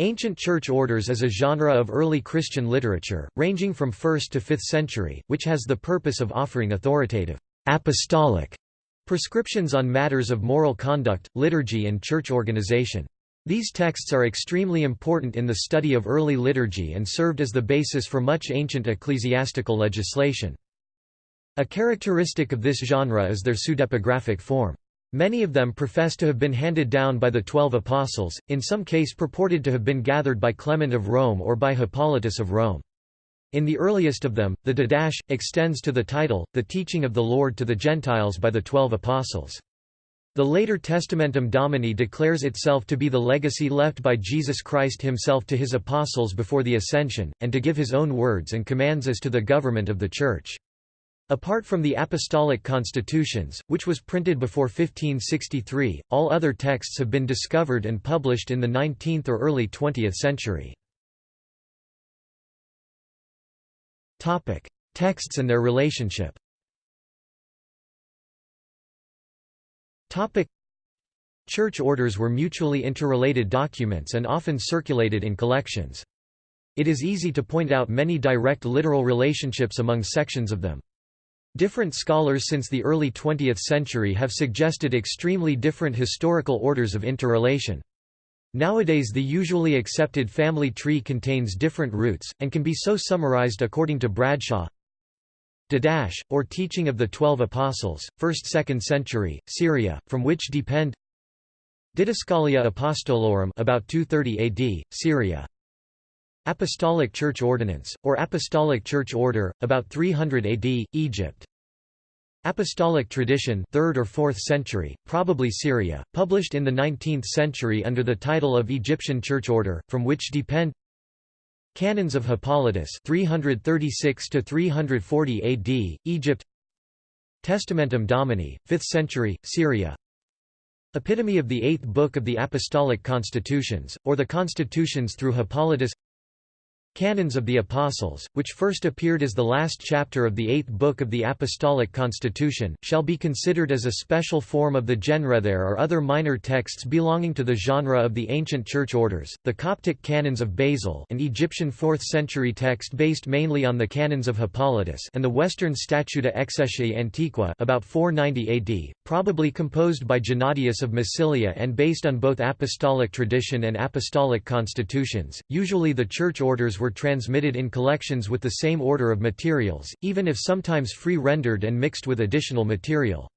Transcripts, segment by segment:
Ancient church orders is a genre of early Christian literature, ranging from 1st to 5th century, which has the purpose of offering authoritative, apostolic prescriptions on matters of moral conduct, liturgy and church organization. These texts are extremely important in the study of early liturgy and served as the basis for much ancient ecclesiastical legislation. A characteristic of this genre is their pseudepigraphic form. Many of them profess to have been handed down by the Twelve Apostles, in some case purported to have been gathered by Clement of Rome or by Hippolytus of Rome. In the earliest of them, the Didache, extends to the title, the teaching of the Lord to the Gentiles by the Twelve Apostles. The later Testamentum Domini declares itself to be the legacy left by Jesus Christ himself to his apostles before the Ascension, and to give his own words and commands as to the government of the Church. Apart from the Apostolic Constitutions, which was printed before 1563, all other texts have been discovered and published in the 19th or early 20th century. Texts and their relationship Church orders were mutually interrelated documents and often circulated in collections. It is easy to point out many direct literal relationships among sections of them. Different scholars since the early 20th century have suggested extremely different historical orders of interrelation. Nowadays the usually accepted family tree contains different roots, and can be so summarized according to Bradshaw Didache, or Teaching of the Twelve Apostles, 1st–2nd century, Syria, from which depend Didascalia Apostolorum about 230 AD, Syria Apostolic Church Ordinance, or Apostolic Church Order, about 300 AD, Egypt. Apostolic Tradition 3rd or 4th century, probably Syria, published in the 19th century under the title of Egyptian Church Order, from which depend Canons of Hippolytus 336 to 340 AD, Egypt Testamentum Domini, 5th century, Syria Epitome of the Eighth Book of the Apostolic Constitutions, or the Constitutions through Hippolytus Canons of the Apostles, which first appeared as the last chapter of the eighth book of the Apostolic Constitution, shall be considered as a special form of the genre. There are other minor texts belonging to the genre of the ancient church orders, the Coptic Canons of Basil an Egyptian 4th century text based mainly on the Canons of Hippolytus and the Western Statuta Ecclesiae Antiqua about 490 AD, probably composed by Gennadius of Massilia and based on both apostolic tradition and apostolic constitutions. Usually the church orders were were transmitted in collections with the same order of materials, even if sometimes free-rendered and mixed with additional material.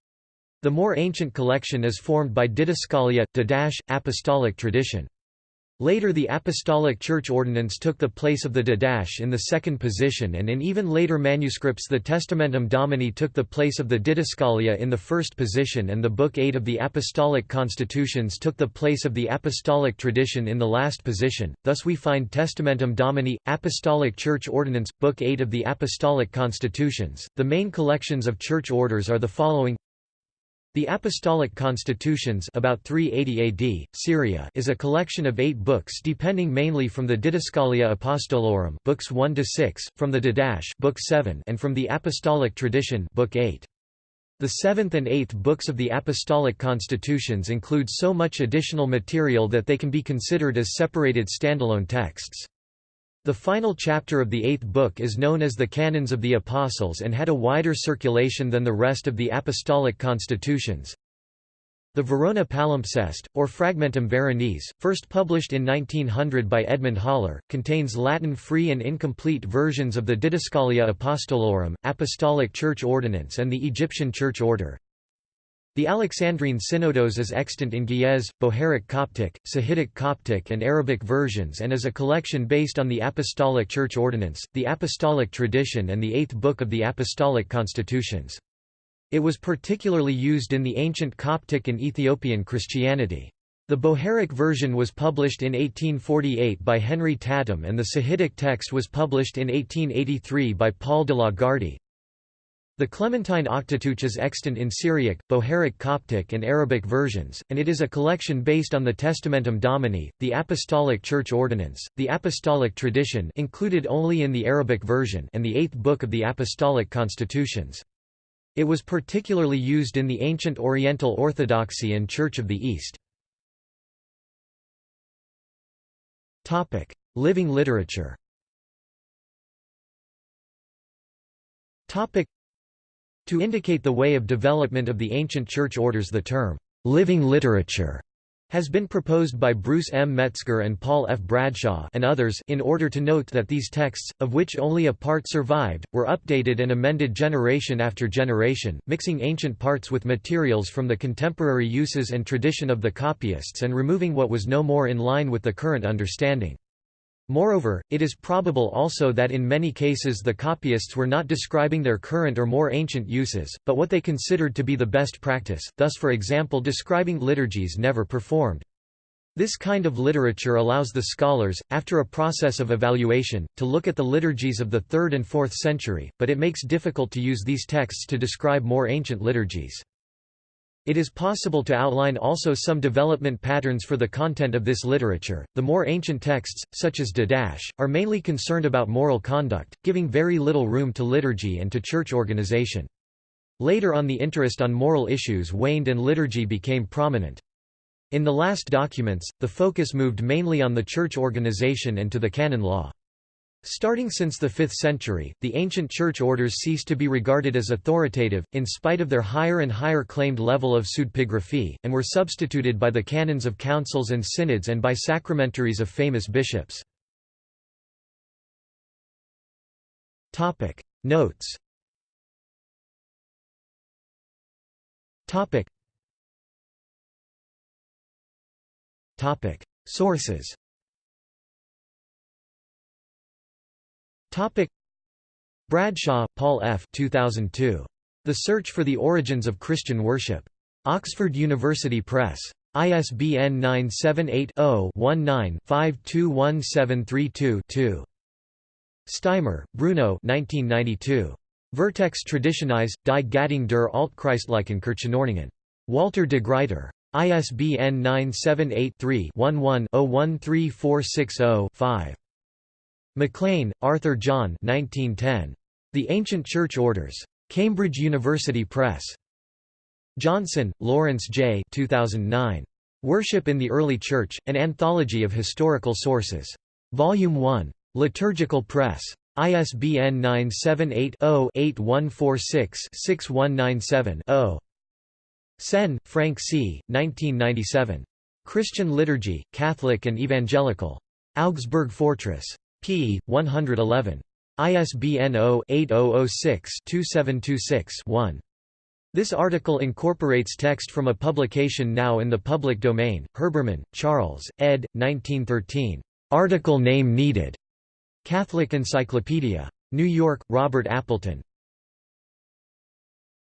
The more ancient collection is formed by didascalia, didache, apostolic tradition. Later the Apostolic Church Ordinance took the place of the Didache in the second position and in even later manuscripts the Testamentum Domini took the place of the Didascalia in the first position and the Book 8 of the Apostolic Constitutions took the place of the Apostolic Tradition in the last position, thus we find Testamentum Domini, Apostolic Church Ordinance, Book 8 of the Apostolic Constitutions. The main collections of church orders are the following the Apostolic Constitutions about 380 AD, Syria is a collection of eight books depending mainly from the Didascalia Apostolorum books 1 to 6, from the Didache book 7 and from the Apostolic Tradition book 8. The seventh and eighth books of the Apostolic Constitutions include so much additional material that they can be considered as separated standalone texts. The final chapter of the eighth book is known as the Canons of the Apostles and had a wider circulation than the rest of the Apostolic Constitutions. The Verona Palimpsest, or Fragmentum Veronese, first published in 1900 by Edmund Hauler, contains Latin free and incomplete versions of the Didascalia Apostolorum, Apostolic Church Ordinance and the Egyptian Church Order. The Alexandrine Synodos is extant in Ge'ez, Bohairic Coptic, Sahidic Coptic and Arabic versions and is a collection based on the Apostolic Church Ordinance, the Apostolic Tradition and the Eighth Book of the Apostolic Constitutions. It was particularly used in the ancient Coptic and Ethiopian Christianity. The Bohairic version was published in 1848 by Henry Tattam and the Sahidic text was published in 1883 by Paul de Lagarde. The Clementine Octateuch is extant in Syriac, Bohairic Coptic and Arabic versions, and it is a collection based on the Testamentum Domini, the Apostolic Church Ordinance, the Apostolic Tradition included only in the Arabic version and the Eighth Book of the Apostolic Constitutions. It was particularly used in the ancient Oriental Orthodoxy and Church of the East. Living literature To indicate the way of development of the ancient church orders the term, "'living literature' has been proposed by Bruce M. Metzger and Paul F. Bradshaw and others in order to note that these texts, of which only a part survived, were updated and amended generation after generation, mixing ancient parts with materials from the contemporary uses and tradition of the copyists and removing what was no more in line with the current understanding. Moreover, it is probable also that in many cases the copyists were not describing their current or more ancient uses, but what they considered to be the best practice, thus for example describing liturgies never performed. This kind of literature allows the scholars, after a process of evaluation, to look at the liturgies of the 3rd and 4th century, but it makes difficult to use these texts to describe more ancient liturgies. It is possible to outline also some development patterns for the content of this literature. The more ancient texts, such as Didache, are mainly concerned about moral conduct, giving very little room to liturgy and to church organization. Later on the interest on moral issues waned and liturgy became prominent. In the last documents, the focus moved mainly on the church organization and to the canon law. Starting since the 5th century, the ancient church orders ceased to be regarded as authoritative, in spite of their higher and higher claimed level of pseudepigraphy, and were substituted by the canons of councils and synods and by sacramentaries of famous bishops. Notes. Sources Topic Bradshaw, Paul F. 2002. The Search for the Origins of Christian Worship. Oxford University Press. ISBN 978 0 19 521732 Steimer, Bruno 1992. Vertex Traditionis, die Gattung der Altchristlichen Kirchenordnungen. Walter de Gruyter. ISBN 978 3 11 013460 5. MacLean, Arthur John 1910. The Ancient Church Orders. Cambridge University Press. Johnson, Lawrence J. 2009. Worship in the Early Church, An Anthology of Historical Sources. Volume 1. Liturgical Press. ISBN 978-0-8146-6197-0. Senn, Frank C., 1997. Christian Liturgy, Catholic and Evangelical. Augsburg Fortress p. 111. ISBN 0-8006-2726-1. This article incorporates text from a publication now in the public domain, Herbermann, Charles, ed. 1913. Article name needed. Catholic Encyclopedia. New York, Robert Appleton.